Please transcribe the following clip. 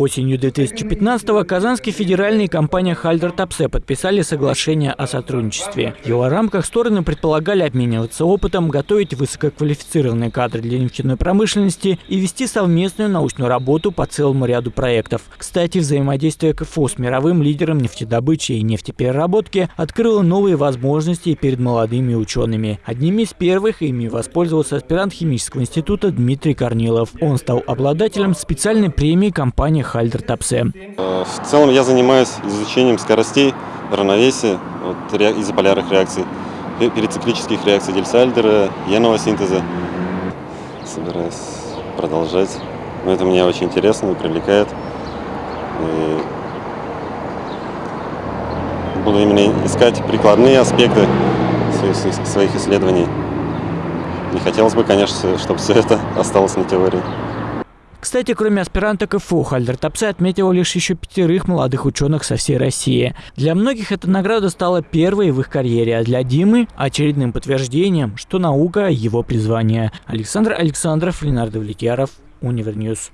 Осенью 2015-го Казанский федеральный и компания Хальдер Тапсе подписали соглашение о сотрудничестве. В его рамках стороны предполагали обмениваться опытом, готовить высококвалифицированные кадры для нефтяной промышленности и вести совместную научную работу по целому ряду проектов. Кстати, взаимодействие КФО с мировым лидером нефтедобычи и нефтепереработки открыло новые возможности перед молодыми учеными. Одними из первых ими воспользовался аспирант химического института Дмитрий Корнилов. Он стал обладателем специальной премии компании Хальдер Тапсе. В целом я занимаюсь изучением скоростей, равновесия вот, изополярных реакций, перициклических реакций Дельсальдера, яного синтеза. Собираюсь продолжать. Но это мне очень интересно и привлекает. И буду именно искать прикладные аспекты своих исследований. Не хотелось бы, конечно, чтобы все это осталось на теории. Кстати, кроме аспиранта КФУ, Haldor Topsoe отметил лишь еще пятерых молодых ученых со всей России. Для многих эта награда стала первой в их карьере, а для Димы – очередным подтверждением, что наука – его призвание. Александр Александров, Ленар Давлетьяров, Univer News.